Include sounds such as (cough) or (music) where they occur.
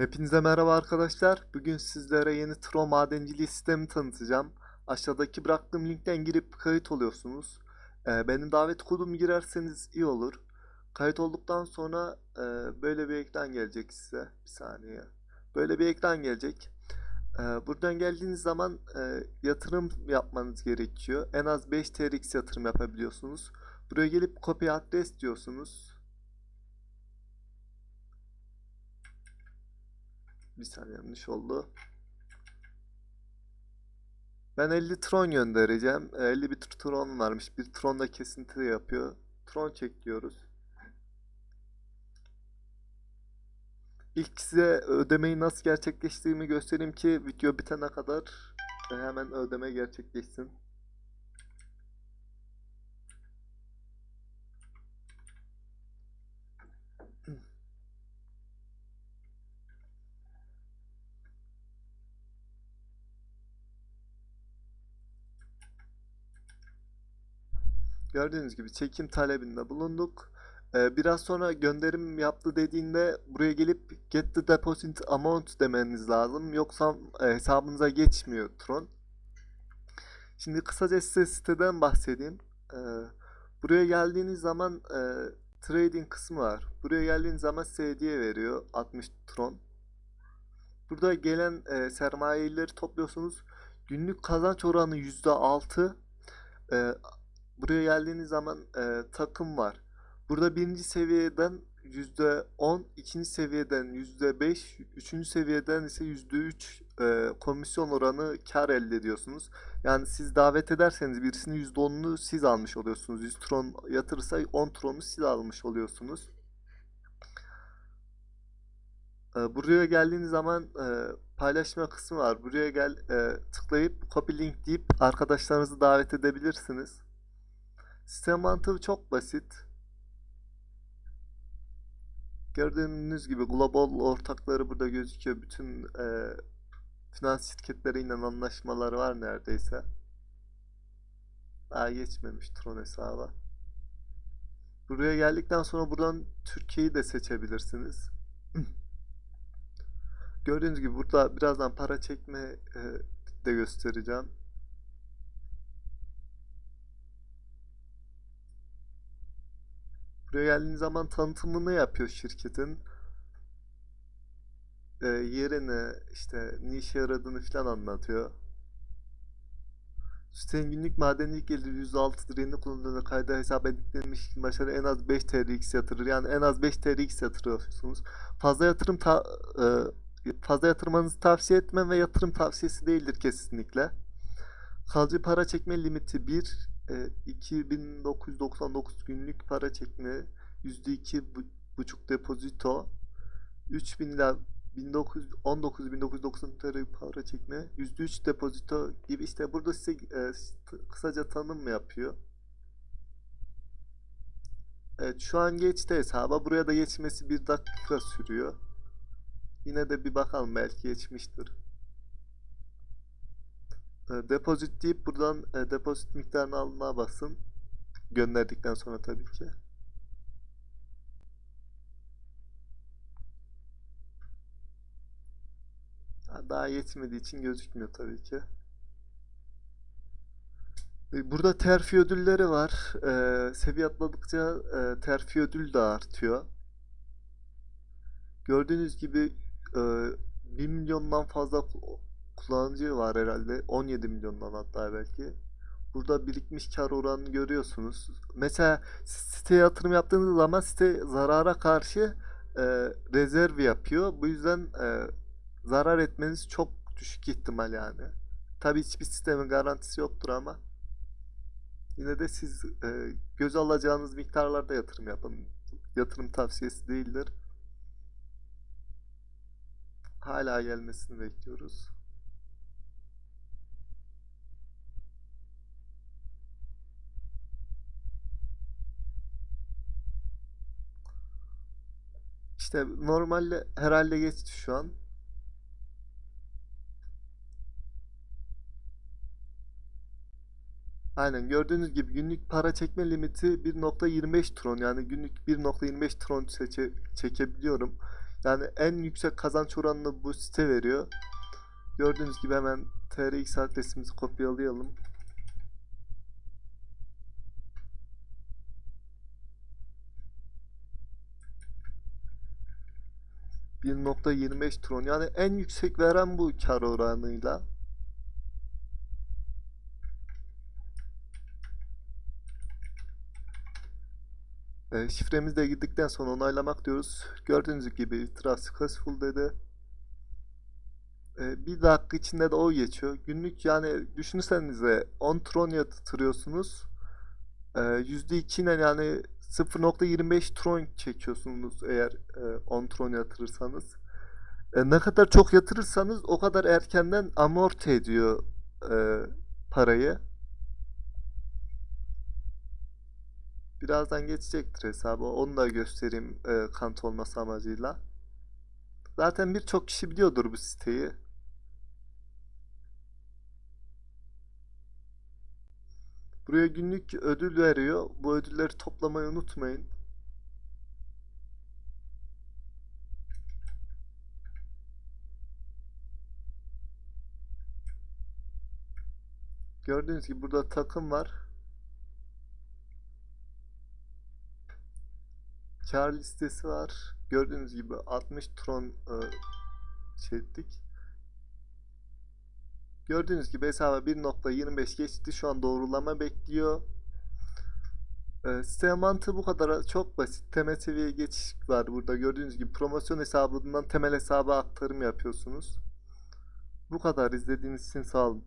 Hepinize merhaba arkadaşlar. Bugün sizlere yeni Tron madenciliği sistemi tanıtacağım. Aşağıdaki bıraktığım linkten girip kayıt oluyorsunuz. Ee, benim davet kodumu girerseniz iyi olur. Kayıt olduktan sonra e, böyle bir ekran gelecek size. Bir saniye. Böyle bir ekran gelecek. Ee, buradan geldiğiniz zaman e, yatırım yapmanız gerekiyor. En az 5 TRX yatırım yapabiliyorsunuz. Buraya gelip copy adres diyorsunuz. Bir saniye yanlış oldu. Ben 50 tron göndereceğim. Ee, 50 bir tron varmış. Bir tron da kesinti yapıyor. Tron çek diyoruz. İlk size ödemeyi nasıl gerçekleştirdiğimi göstereyim ki video bitene kadar e, hemen ödeme gerçekleşsin. Gördüğünüz gibi çekim talebinde bulunduk. Ee, biraz sonra gönderim yaptı dediğinde buraya gelip get the deposit amount demeniz lazım. Yoksa e, hesabınıza geçmiyor Tron. Şimdi kısaca size siteden bahsedeyim. Ee, buraya geldiğiniz zaman e, trading kısmı var. Buraya geldiğiniz zaman size veriyor 60 Tron. Burada gelen e, sermayeleri topluyorsunuz. Günlük kazanç oranı %6. E, buraya geldiğiniz zaman e, takım var. Burada birinci seviyeden %10, ikinci seviyeden %5, üçüncü seviyeden ise %3 e, komisyon oranı kar elde ediyorsunuz. Yani siz davet ederseniz birisinin %10'unu siz almış oluyorsunuz. 100 tron yatırırsa 10 tronu siz almış oluyorsunuz. E, buraya geldiğiniz zaman e, paylaşma kısmı var. Buraya gel e, tıklayıp copy link deyip arkadaşlarınızı davet edebilirsiniz. Sistem mantığı çok basit. Gördüğünüz gibi global ortakları burada gözüküyor. Bütün e, finans şirketleriyle anlaşmaları var neredeyse. Daha geçmemiş Tron hesaba. Buraya geldikten sonra buradan Türkiye'yi de seçebilirsiniz. (clears throat) Gördüğünüz gibi burada birazdan para çekme e, de göstereceğim. Buraya geldiğiniz zaman tanıtımını yapıyor şirketin. Ee, yerini, işte ne işe yaradığını falan anlatıyor. Sitenin günlük madenlik geliri %6 direğini kayda hesap edilmiş başarı en az 5 TRX yatırır. Yani en az 5 TRX yatırıyorsunuz. Fazla yatırım ta e, fazla yatırmanızı tavsiye etmem ve yatırım tavsiyesi değildir kesinlikle. Kalıcı para çekme limiti 1 e, 2999 günlük para çekme %2 bu- buçuk depozito 3000 ila 1919 1990 TL para çekme %3 depozito gibi işte burada size e, kısaca tanım yapıyor. Evet şu an geçti hesaba. Buraya da geçmesi bir dakika sürüyor. Yine de bir bakalım belki geçmiştir. E, Depozit deyip buradan e, depozit miktarını almaya basın. Gönderdikten sonra tabii ki. Ha, Daha yetmediği için gözükmüyor tabii ki. E, Burada terfi ödülleri var. E, seviye atladıkça e, terfi ödül de artıyor. Gördüğünüz gibi e, 1 milyondan fazla kullanıcı var herhalde. 17 milyondan hatta belki. Burada birikmiş kar oranını görüyorsunuz. Mesela siteye yatırım yaptığınız zaman site zarara karşı e, rezerv yapıyor. Bu yüzden e, zarar etmeniz çok düşük ihtimal yani. Tabii hiçbir sistemin garantisi yoktur ama yine de siz e, göz alacağınız miktarlarda yatırım yapın. Yatırım tavsiyesi değildir. Hala gelmesini bekliyoruz. İşte normalde herhalde geçti şu an. Aynen gördüğünüz gibi günlük para çekme limiti 1.25 tron yani günlük 1.25 tron seçe, çekebiliyorum. Yani en yüksek kazanç oranını bu site veriyor. Gördüğünüz gibi hemen TRX adresimizi kopyalayalım. ...1.25 tron yani en yüksek veren bu kar oranıyla. E, şifremizi de girdikten sonra onaylamak diyoruz. Gördüğünüz gibi itiraz successful dedi. E, bir dakika içinde de o geçiyor. Günlük yani düşünsenize 10 tron yatırıyorsunuz. E, %2 ile yani 0.25 tron çekiyorsunuz eğer e, 10 tron yatırırsanız. E, ne kadar çok yatırırsanız o kadar erkenden amorti ediyor e, parayı. Birazdan geçecektir hesabı. Onu da göstereyim e, kant olması amacıyla. Zaten birçok kişi biliyordur bu siteyi. Buraya günlük ödül veriyor. Bu ödülleri toplamayı unutmayın. Gördüğünüz gibi burada takım var. Kar listesi var. Gördüğünüz gibi 60 tron e, şey. Gördüğünüz gibi hesaba 1.25 geçti. Şu an doğrulama bekliyor. E, site mantığı bu kadar çok basit. Temel seviyeye geçiş var burada. Gördüğünüz gibi promosyon hesabından temel hesaba aktarım yapıyorsunuz. Bu kadar izlediğiniz için sağ olun.